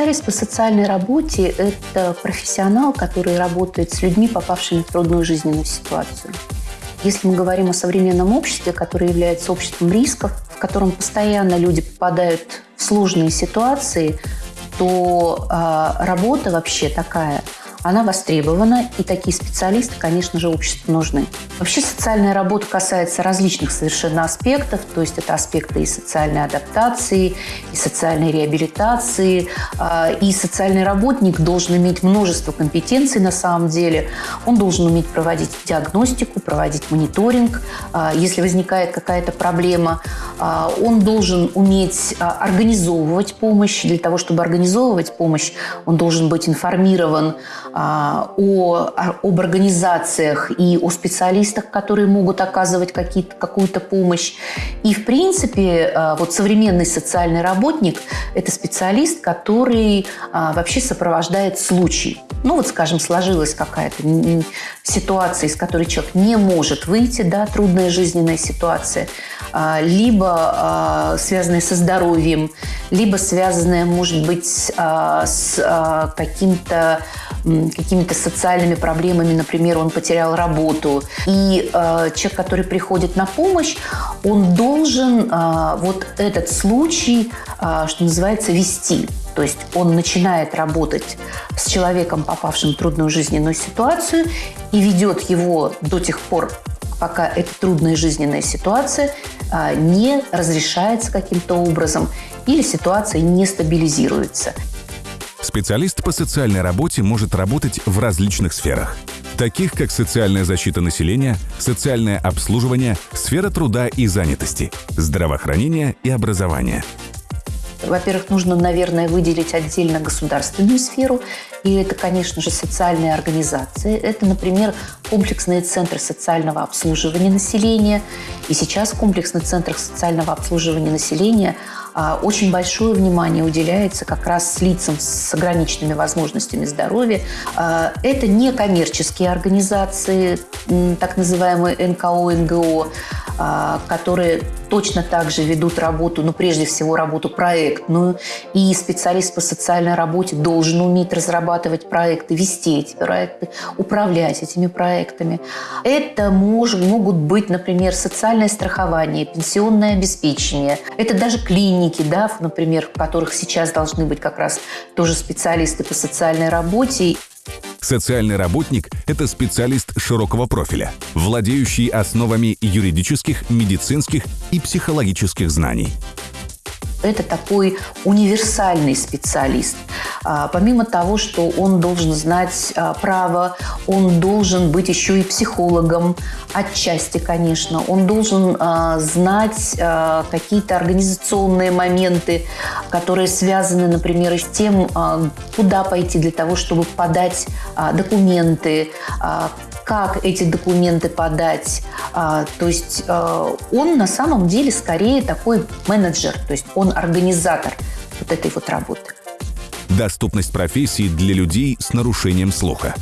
Специалист по социальной работе – это профессионал, который работает с людьми, попавшими в трудную жизненную ситуацию. Если мы говорим о современном обществе, которое является обществом рисков, в котором постоянно люди попадают в сложные ситуации, то э, работа вообще такая – она востребована, и такие специалисты, конечно же, обществу нужны. Вообще социальная работа касается различных совершенно аспектов, то есть это аспекты и социальной адаптации, и социальной реабилитации, а, и социальный работник должен иметь множество компетенций на самом деле. Он должен уметь проводить диагностику, проводить мониторинг, а, если возникает какая-то проблема. А, он должен уметь организовывать помощь. Для того, чтобы организовывать помощь, он должен быть информирован о, об организациях и о специалистах, которые могут оказывать какую-то помощь. И, в принципе, а, вот современный социальный работник – это специалист, который а, вообще сопровождает случай. Ну вот, скажем, сложилась какая-то ситуация, из которой человек не может выйти, да, трудная жизненная ситуация, либо связанная со здоровьем, либо связанная, может быть, с каким-то какими-то социальными проблемами, например, он потерял работу. И э, человек, который приходит на помощь, он должен э, вот этот случай, э, что называется, вести. То есть он начинает работать с человеком, попавшим в трудную жизненную ситуацию, и ведет его до тех пор, пока эта трудная жизненная ситуация а, не разрешается каким-то образом или ситуация не стабилизируется. Специалист по социальной работе может работать в различных сферах, таких как социальная защита населения, социальное обслуживание, сфера труда и занятости, здравоохранение и образование – во-первых, нужно, наверное, выделить отдельно государственную сферу, и это, конечно же, социальные организации. Это, например, комплексные центры социального обслуживания населения. И сейчас в комплексных центрах социального обслуживания населения очень большое внимание уделяется как раз лицам с ограниченными возможностями здоровья. А, это не коммерческие организации, так называемые НКО, НГО, а, которые точно так же ведут работу, ну, прежде всего, работу проектную. И специалист по социальной работе должен уметь разрабатывать проекты, вести эти проекты, управлять этими проектами. Это мож, могут быть, например, социальное страхование, пенсионное обеспечение. Это даже клиники, да, например, в которых сейчас должны быть как раз тоже специалисты по социальной работе. Социальный работник – это специалист широкого профиля, владеющий основами юридических, медицинских и психологических знаний. Это такой универсальный специалист. А, помимо того, что он должен знать а, право, он должен быть еще и психологом, отчасти, конечно. Он должен а, знать какие-то организационные моменты, которые связаны, например, с тем, куда пойти для того, чтобы подать документы, как эти документы подать. То есть он на самом деле скорее такой менеджер, то есть он организатор вот этой вот работы. Доступность профессии для людей с нарушением слуха.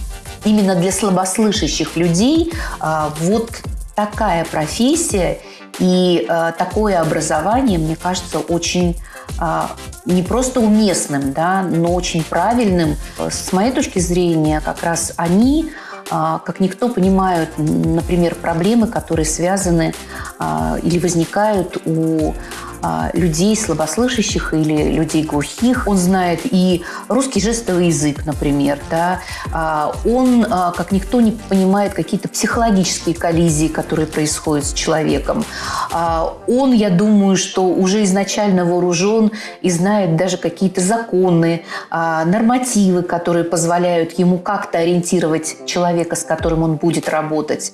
Именно для слабослышащих людей а, вот такая профессия и а, такое образование, мне кажется, очень а, не просто уместным, да, но очень правильным. С моей точки зрения, как раз они как никто понимают, например, проблемы, которые связаны или возникают у а, людей слабослышащих или людей глухих. Он знает и русский жестовый язык, например. Да? А, он, а, как никто, не понимает какие-то психологические коллизии, которые происходят с человеком. Он, я думаю, что уже изначально вооружен и знает даже какие-то законы, нормативы, которые позволяют ему как-то ориентировать человека, с которым он будет работать.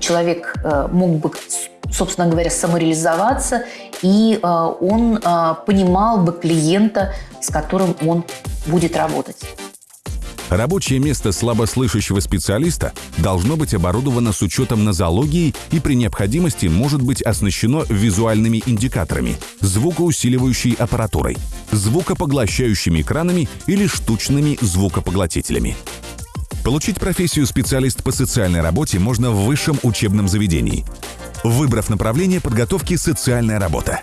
Человек э, мог бы собственно говоря, самореализоваться, и э, он э, понимал бы клиента, с которым он будет работать. Рабочее место слабослышащего специалиста должно быть оборудовано с учетом нозологии и при необходимости может быть оснащено визуальными индикаторами, звукоусиливающей аппаратурой, звукопоглощающими экранами или штучными звукопоглотителями. Получить профессию специалист по социальной работе можно в высшем учебном заведении выбрав направление подготовки «Социальная работа».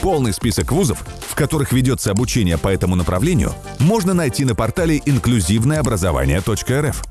Полный список вузов, в которых ведется обучение по этому направлению, можно найти на портале инклюзивное образование.рф.